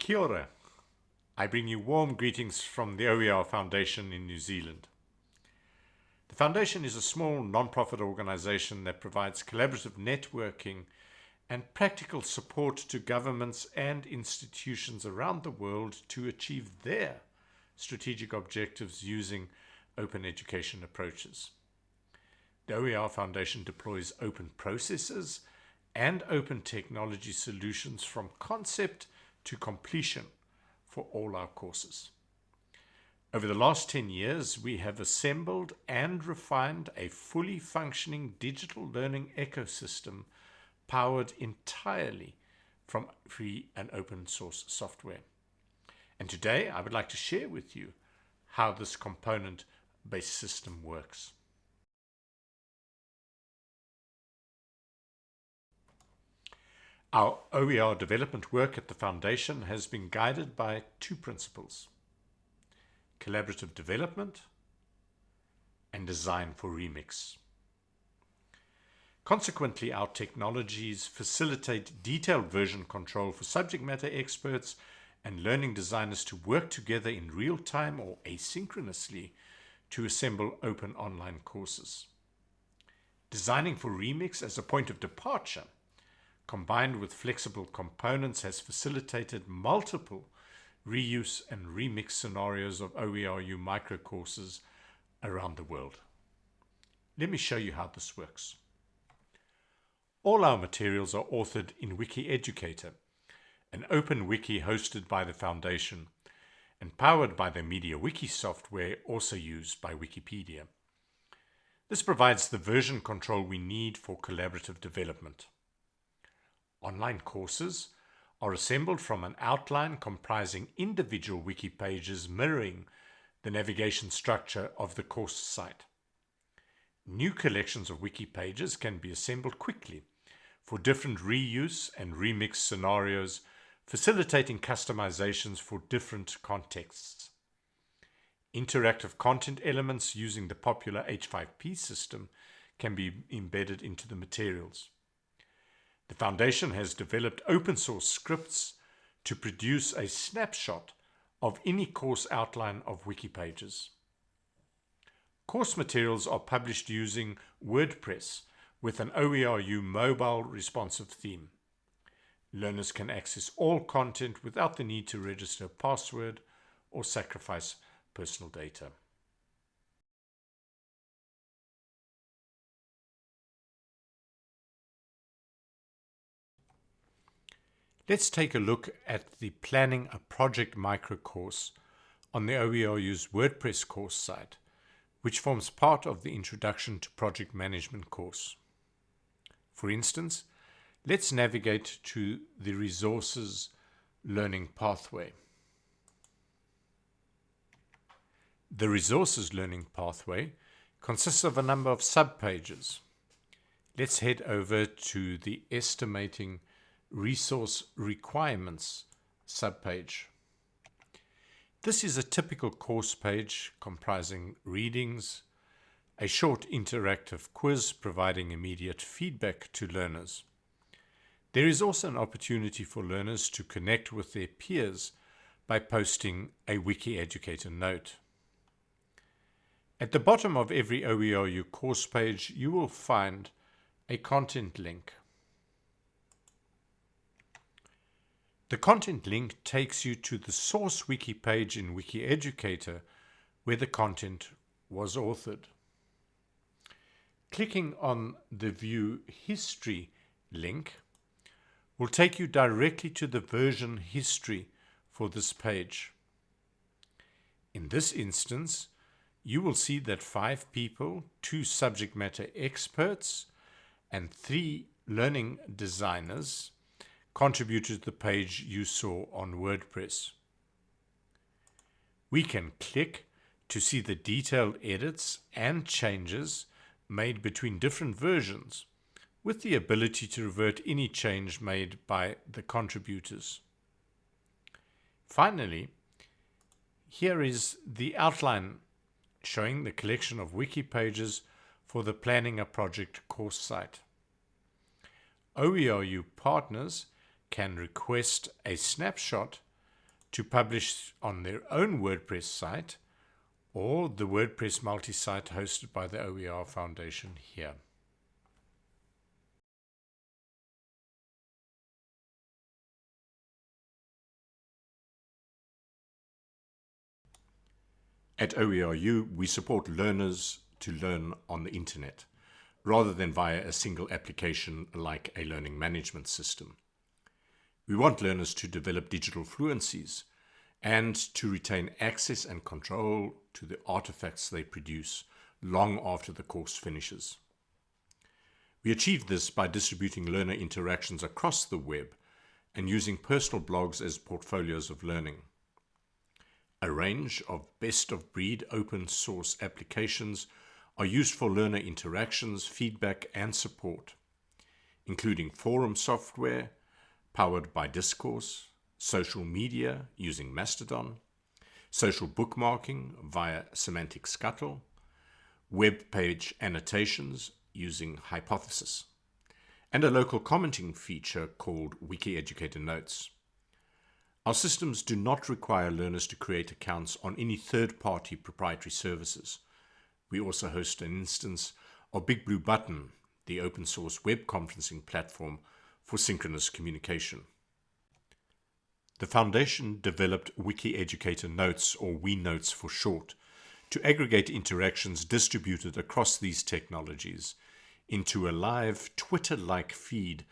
Kia ora. I bring you warm greetings from the OER Foundation in New Zealand. The Foundation is a small non-profit organization that provides collaborative networking and practical support to governments and institutions around the world to achieve their strategic objectives using open education approaches. The OER Foundation deploys open processes and open technology solutions from concept to completion for all our courses. Over the last 10 years, we have assembled and refined a fully functioning digital learning ecosystem powered entirely from free and open source software. And today I would like to share with you how this component based system works. Our OER development work at the Foundation has been guided by two principles collaborative development and design for remix. Consequently, our technologies facilitate detailed version control for subject matter experts and learning designers to work together in real time or asynchronously to assemble open online courses. Designing for Remix as a point of departure, combined with flexible components, has facilitated multiple reuse and remix scenarios of OERU microcourses around the world. Let me show you how this works. All our materials are authored in WikiEducator, an open wiki hosted by the Foundation and powered by the MediaWiki software also used by Wikipedia. This provides the version control we need for collaborative development. Online courses are assembled from an outline comprising individual wiki pages mirroring the navigation structure of the course site. New collections of wiki pages can be assembled quickly for different reuse and remix scenarios, facilitating customizations for different contexts. Interactive content elements using the popular H5P system can be embedded into the materials. The Foundation has developed open source scripts to produce a snapshot of any course outline of wiki pages. Course materials are published using WordPress with an OERU mobile responsive theme. Learners can access all content without the need to register a password or sacrifice personal data. Let's take a look at the Planning a Project micro course on the OERU's WordPress course site, which forms part of the Introduction to Project Management course. For instance, let's navigate to the Resources Learning Pathway. The Resources Learning Pathway consists of a number of subpages. Let's head over to the Estimating Resource Requirements subpage. This is a typical course page comprising readings, a short interactive quiz providing immediate feedback to learners. There is also an opportunity for learners to connect with their peers by posting a WikiEducator note. At the bottom of every OERU course page, you will find a content link. The content link takes you to the source wiki page in WikiEducator where the content was authored. Clicking on the View History link will take you directly to the version history for this page. In this instance, you will see that five people, two subject matter experts, and three learning designers contributed to the page you saw on WordPress. We can click to see the detailed edits and changes made between different versions with the ability to revert any change made by the contributors. Finally, here is the outline showing the collection of wiki pages for the Planning a Project course site. OERU partners can request a snapshot to publish on their own WordPress site or the WordPress multi-site hosted by the OER Foundation here. At OERU, we support learners to learn on the internet, rather than via a single application like a learning management system. We want learners to develop digital fluencies and to retain access and control to the artifacts they produce long after the course finishes. We achieve this by distributing learner interactions across the web and using personal blogs as portfolios of learning. A range of best-of-breed open source applications are used for learner interactions, feedback and support, including forum software powered by Discourse, social media using Mastodon, social bookmarking via Semantic Scuttle, web page annotations using Hypothesis, and a local commenting feature called Wiki Educator Notes. Our systems do not require learners to create accounts on any third-party proprietary services. We also host an instance of Big Blue Button, the open source web conferencing platform for synchronous communication. The Foundation developed Wiki Educator Notes, or WeNotes for short, to aggregate interactions distributed across these technologies into a live Twitter-like feed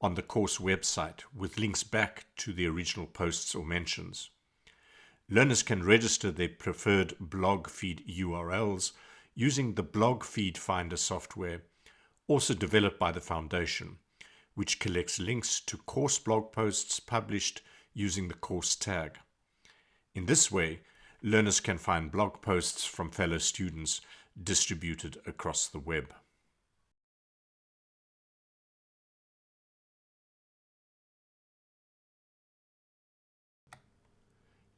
on the course website with links back to the original posts or mentions. Learners can register their preferred blog feed URLs using the blog feed finder software, also developed by the Foundation, which collects links to course blog posts published using the course tag. In this way, learners can find blog posts from fellow students distributed across the web.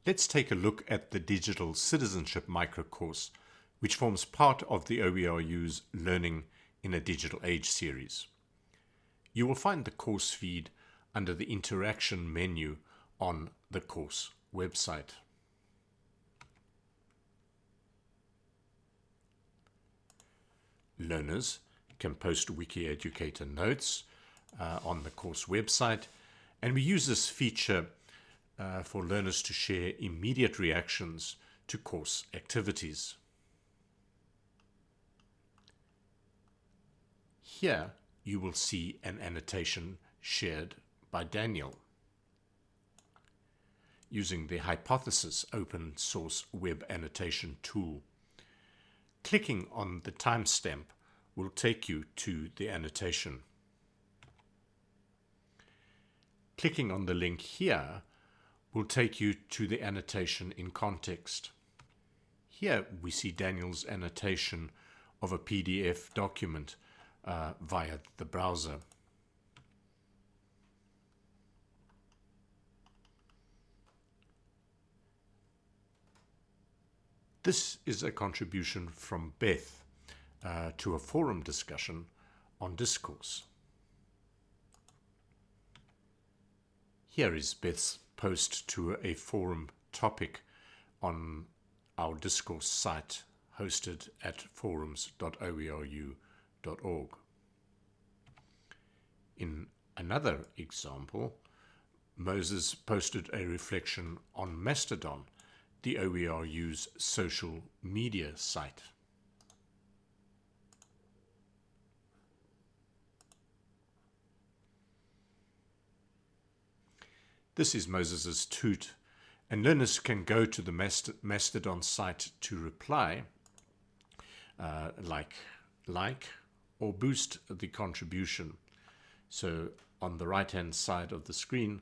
Let's take a look at the Digital Citizenship microcourse, which forms part of the OERU's Learning in a Digital Age series. You will find the course feed under the Interaction menu on the course website. Learners can post Wiki Educator notes uh, on the course website and we use this feature uh, for learners to share immediate reactions to course activities. Here you will see an annotation shared by Daniel using the Hypothesis open source web annotation tool. Clicking on the timestamp will take you to the annotation. Clicking on the link here will take you to the annotation in context. Here we see Daniel's annotation of a PDF document uh, via the browser. This is a contribution from Beth uh, to a forum discussion on discourse. Here is Beth's post to a forum topic on our discourse site hosted at In another example, Moses posted a reflection on Mastodon the OERU's social media site. This is Moses's toot, and learners can go to the Mastodon site to reply, uh, like, like, or boost the contribution. So on the right-hand side of the screen,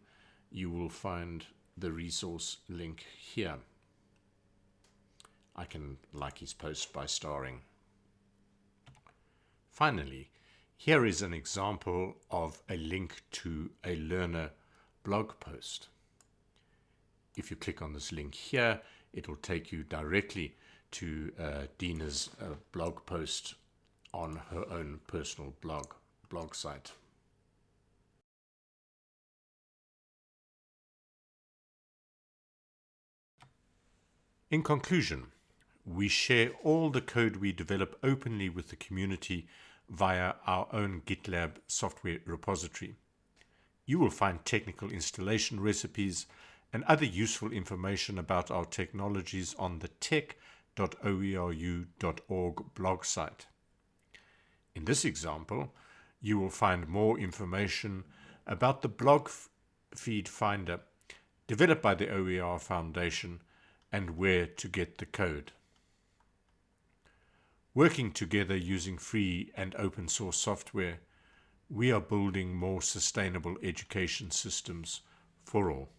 you will find the resource link here. I can like his post by starring. Finally, here is an example of a link to a learner blog post. If you click on this link here, it will take you directly to uh, Dina's uh, blog post on her own personal blog, blog site. In conclusion, we share all the code we develop openly with the community via our own GitLab software repository. You will find technical installation recipes and other useful information about our technologies on the tech.oeru.org blog site. In this example, you will find more information about the blog feed finder developed by the OER Foundation and where to get the code. Working together using free and open source software, we are building more sustainable education systems for all.